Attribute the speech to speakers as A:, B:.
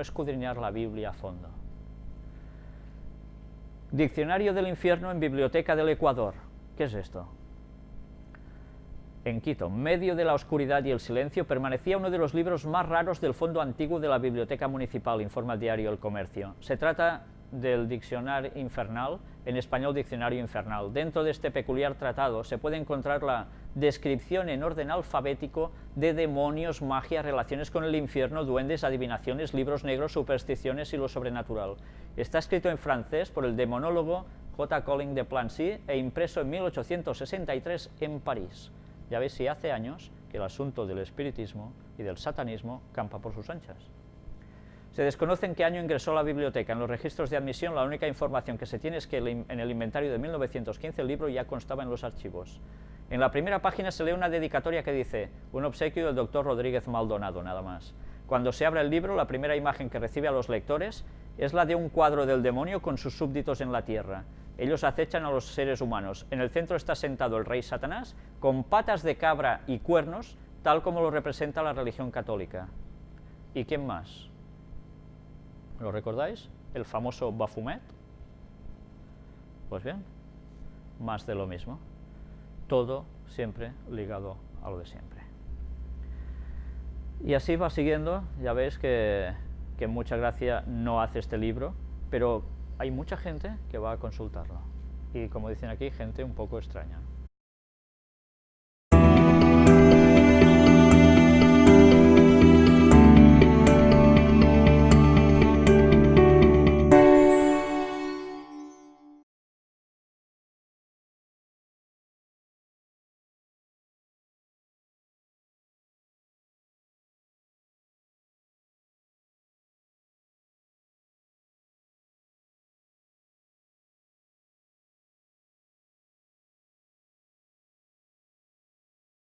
A: escudriñar la Biblia a fondo. Diccionario del infierno en Biblioteca del Ecuador. ¿Qué es esto? En Quito, medio de la oscuridad y el silencio, permanecía uno de los libros más raros del fondo antiguo de la Biblioteca Municipal, informa el diario El Comercio. Se trata del Diccionario Infernal, en español Diccionario Infernal. Dentro de este peculiar tratado se puede encontrar la descripción en orden alfabético de demonios, magia, relaciones con el infierno, duendes, adivinaciones, libros negros, supersticiones y lo sobrenatural. Está escrito en francés por el demonólogo J. Colling de Plancy e impreso en 1863 en París. Ya veis si hace años que el asunto del espiritismo y del satanismo campa por sus anchas. Se desconoce en qué año ingresó la biblioteca. En los registros de admisión la única información que se tiene es que en el inventario de 1915 el libro ya constaba en los archivos. En la primera página se lee una dedicatoria que dice un obsequio del doctor Rodríguez Maldonado, nada más. Cuando se abre el libro, la primera imagen que recibe a los lectores es la de un cuadro del demonio con sus súbditos en la tierra. Ellos acechan a los seres humanos. En el centro está sentado el rey Satanás, con patas de cabra y cuernos, tal como lo representa la religión católica. ¿Y quién más? ¿Lo recordáis? El famoso Baphomet. Pues bien, más de lo mismo. Todo siempre ligado a lo de siempre. Y así va siguiendo, ya veis que, que mucha gracia no hace este libro, pero hay mucha gente que va a consultarlo. Y como dicen aquí, gente un poco extraña.